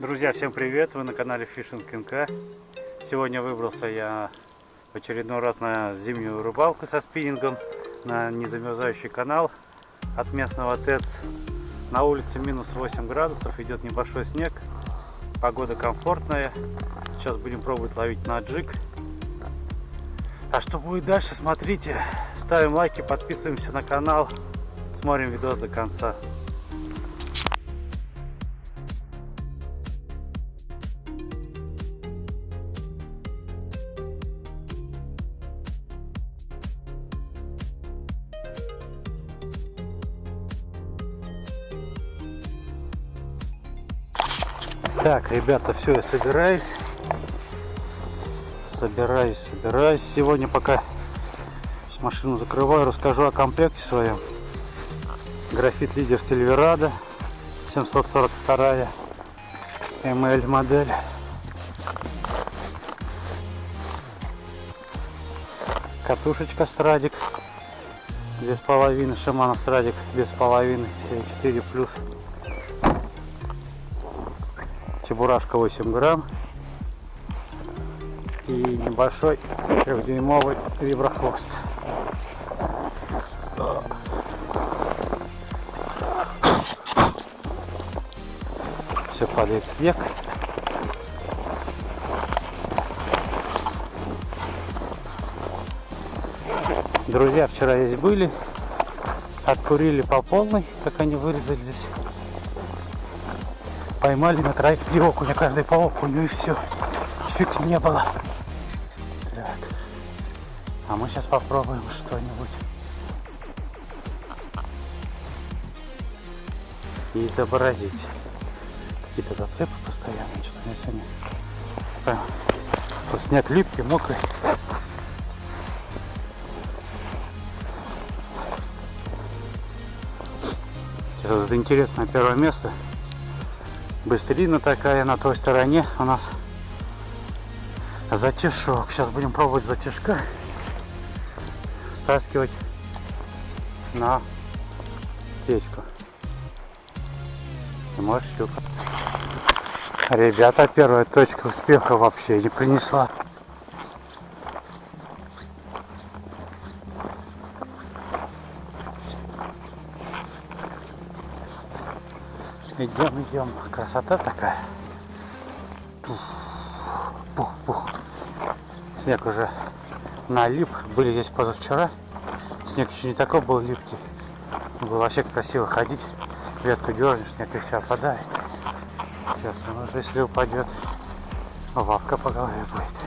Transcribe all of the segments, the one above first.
Друзья, всем привет! Вы на канале Fishing НК. Сегодня выбрался я в очередной раз на зимнюю рыбалку со спиннингом на незамерзающий канал от местного ТЭЦ. На улице минус 8 градусов, идет небольшой снег, погода комфортная. Сейчас будем пробовать ловить на джиг. А что будет дальше, смотрите. Ставим лайки, подписываемся на канал, смотрим видос до конца. Так, ребята, все, я собираюсь. Собираюсь, собираюсь. Сегодня пока машину закрываю, расскажу о комплекте своем. Графит лидер Сильверада 742 ML модель. Катушечка Страдик без половины, Шимана Страдик без половины, 4 плюс. Чебурашка 8 грамм и небольшой трехдюймовый виброхвост. Все падает снег. Друзья вчера здесь были, откурили по полной, как они вырезались. Поймали на троих три окуня, каждый по окуню и все. Чуть не было. Так. А мы сейчас попробуем что-нибудь. И изобразить. Какие-то зацепы постоянно. Что-то мне сегодня... Прям, снег липкий, мокрый. Сейчас вот интересное первое место. Быстрина такая на той стороне у нас затяжок. Сейчас будем пробовать затяжка стаскивать на течку. И может щука. Ребята, первая точка успеха вообще не принесла. Идем, идем. Красота такая. Пух, пух. Снег уже налип. Были здесь позавчера. Снег еще не такой был липкий. Было вообще красиво ходить. Ветку дернешь, снег и все опадает. Сейчас он уже, если упадет, лавка по голове будет.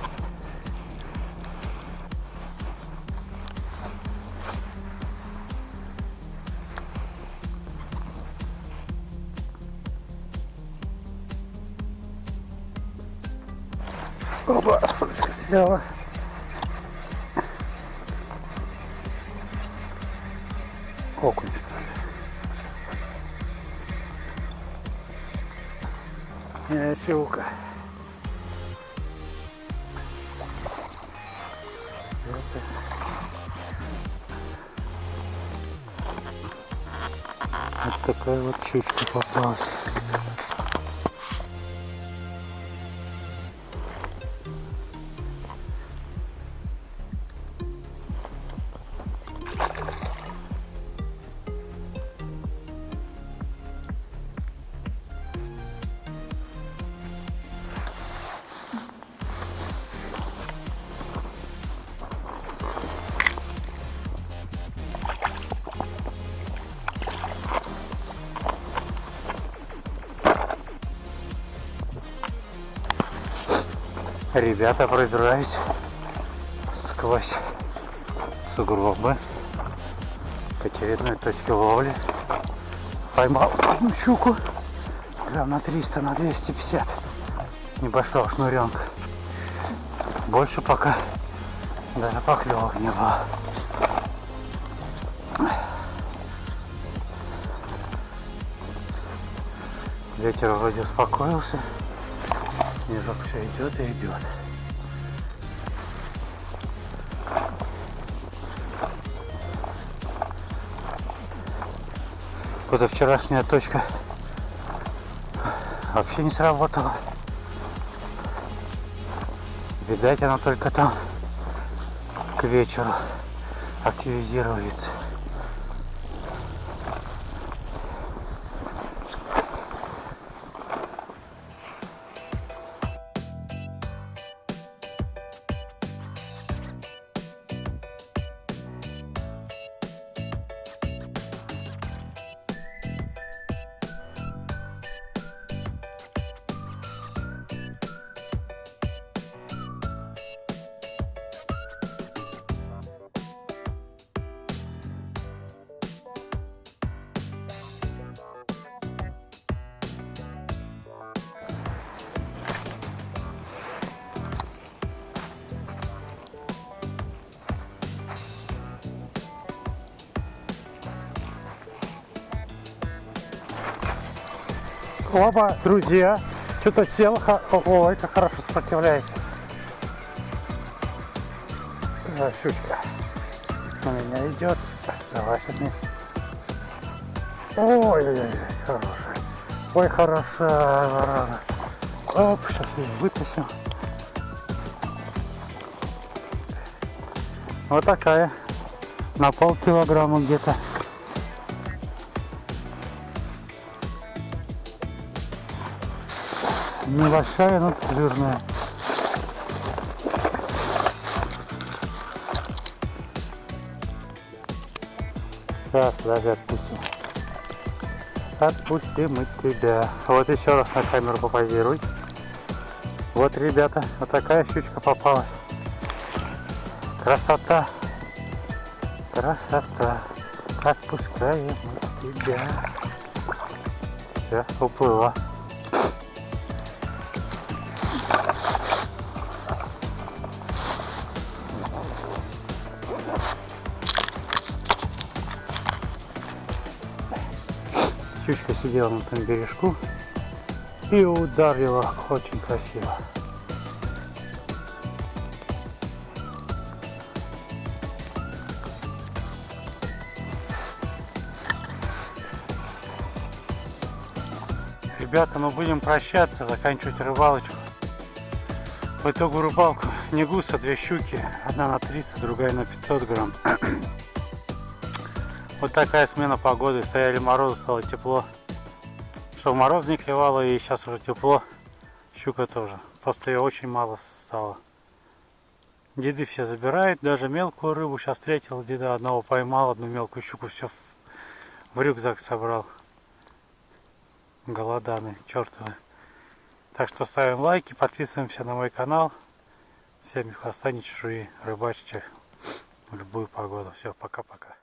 Оба, сучка сняла. Окунь. Э, щука. Вот такая вот щучка попалась. Ребята, пробираюсь сквозь сугробы к очередной точке ловли. Поймал щуку грамм на 300, на 250. Небольшого шнуренка. Больше пока даже поклевок не было. Ветер вроде успокоился. Снежок все идет и идет. Позавчерашняя точка вообще не сработало. Видать, оно только там к вечеру активизируется. Оба, друзья. Что-то сел. Ого, это хорошо сопротивляется. Да, щучка. На меня идет. Давай сейчас Ой, ой, ой, хорошая. Ой, хорошая, зараза. Оп, сейчас ее вытащим. Вот такая. На полкилограмма где-то. Небольшая, но жирная. Сейчас, даже отпустим. Отпустим мы тебя. Вот еще раз на камеру попозируй. Вот, ребята, вот такая щучка попалась. Красота. Красота. Отпускаем мы тебя. Все, уплыла. Щучка сидела на том бережку и ударила очень красиво. Ребята, мы будем прощаться, заканчивать рыбалочку. По итогу рыбалку не густо, две щуки. Одна на 300, другая на 500 грамм. Вот такая смена погоды. Стояли морозы, стало тепло. Что мороз не клевало и сейчас уже тепло. Щука тоже. Просто ее очень мало стало. Деды все забирают, даже мелкую рыбу. Сейчас встретил деда одного поймал, одну мелкую щуку, все в, в рюкзак собрал. Голоданы, чертовы. Так что ставим лайки, подписываемся на мой канал. Всем хвоста не чужие, рыбачьте в любую погоду. Все, пока-пока.